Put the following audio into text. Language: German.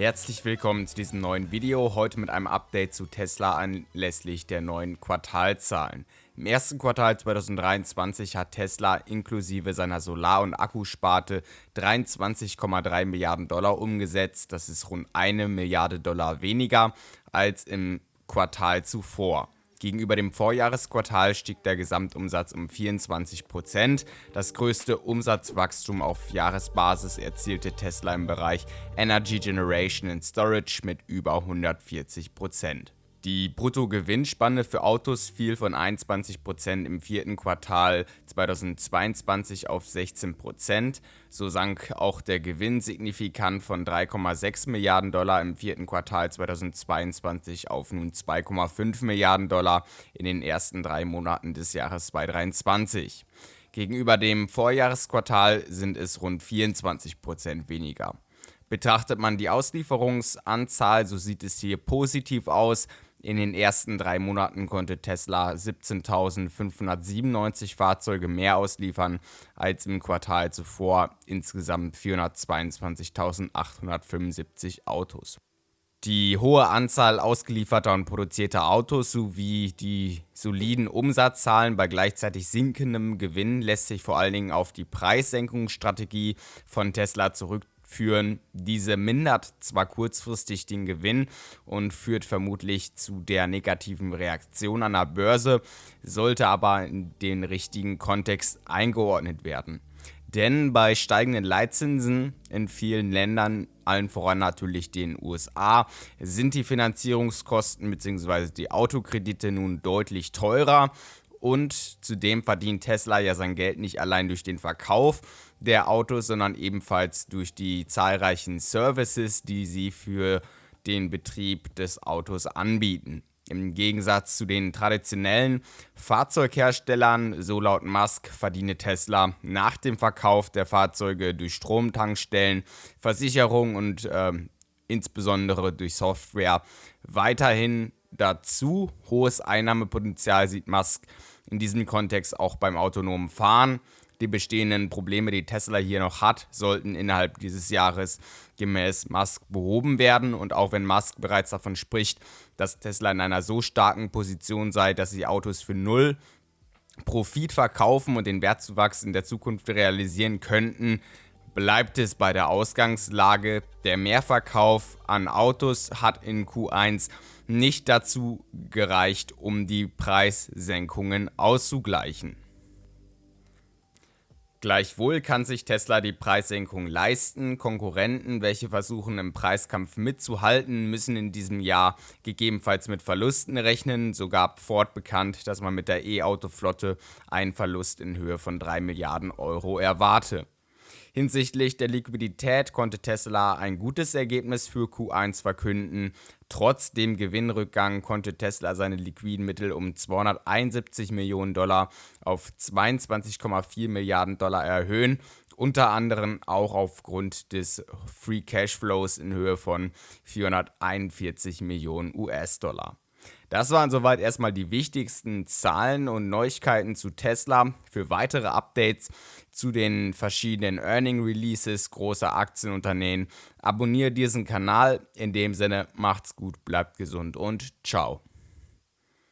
Herzlich willkommen zu diesem neuen Video, heute mit einem Update zu Tesla anlässlich der neuen Quartalzahlen. Im ersten Quartal 2023 hat Tesla inklusive seiner Solar- und Akkusparte 23,3 Milliarden Dollar umgesetzt, das ist rund eine Milliarde Dollar weniger als im Quartal zuvor. Gegenüber dem Vorjahresquartal stieg der Gesamtumsatz um 24%. Das größte Umsatzwachstum auf Jahresbasis erzielte Tesla im Bereich Energy Generation and Storage mit über 140%. Die Bruttogewinnspanne für Autos fiel von 21% im vierten Quartal 2022 auf 16%. So sank auch der Gewinn signifikant von 3,6 Milliarden Dollar im vierten Quartal 2022 auf nun 2,5 Milliarden Dollar in den ersten drei Monaten des Jahres 2023. Gegenüber dem Vorjahresquartal sind es rund 24% weniger. Betrachtet man die Auslieferungsanzahl, so sieht es hier positiv aus. In den ersten drei Monaten konnte Tesla 17.597 Fahrzeuge mehr ausliefern als im Quartal zuvor, insgesamt 422.875 Autos. Die hohe Anzahl ausgelieferter und produzierter Autos sowie die soliden Umsatzzahlen bei gleichzeitig sinkendem Gewinn lässt sich vor allen Dingen auf die Preissenkungsstrategie von Tesla zurück führen. Diese mindert zwar kurzfristig den Gewinn und führt vermutlich zu der negativen Reaktion an der Börse, sollte aber in den richtigen Kontext eingeordnet werden. Denn bei steigenden Leitzinsen in vielen Ländern, allen voran natürlich den USA, sind die Finanzierungskosten bzw. die Autokredite nun deutlich teurer und zudem verdient Tesla ja sein Geld nicht allein durch den Verkauf der Autos, sondern ebenfalls durch die zahlreichen Services, die sie für den Betrieb des Autos anbieten. Im Gegensatz zu den traditionellen Fahrzeugherstellern, so laut Musk, verdiene Tesla nach dem Verkauf der Fahrzeuge durch Stromtankstellen, Versicherung und äh, insbesondere durch Software weiterhin dazu. Hohes Einnahmepotenzial sieht Musk in diesem Kontext auch beim autonomen Fahren. Die bestehenden Probleme, die Tesla hier noch hat, sollten innerhalb dieses Jahres gemäß Musk behoben werden. Und auch wenn Musk bereits davon spricht, dass Tesla in einer so starken Position sei, dass sie Autos für null Profit verkaufen und den Wertzuwachs in der Zukunft realisieren könnten, bleibt es bei der Ausgangslage. Der Mehrverkauf an Autos hat in Q1 nicht dazu gereicht, um die Preissenkungen auszugleichen. Gleichwohl kann sich Tesla die Preissenkung leisten. Konkurrenten, welche versuchen im Preiskampf mitzuhalten, müssen in diesem Jahr gegebenenfalls mit Verlusten rechnen. So gab Ford bekannt, dass man mit der E-Auto-Flotte einen Verlust in Höhe von 3 Milliarden Euro erwarte. Hinsichtlich der Liquidität konnte Tesla ein gutes Ergebnis für Q1 verkünden. Trotz dem Gewinnrückgang konnte Tesla seine liquiden Mittel um 271 Millionen Dollar auf 22,4 Milliarden Dollar erhöhen unter anderem auch aufgrund des Free Cash Flows in Höhe von 441 Millionen US-Dollar. Das waren soweit erstmal die wichtigsten Zahlen und Neuigkeiten zu Tesla. Für weitere Updates zu den verschiedenen Earning Releases großer Aktienunternehmen abonniere diesen Kanal. In dem Sinne macht's gut, bleibt gesund und ciao.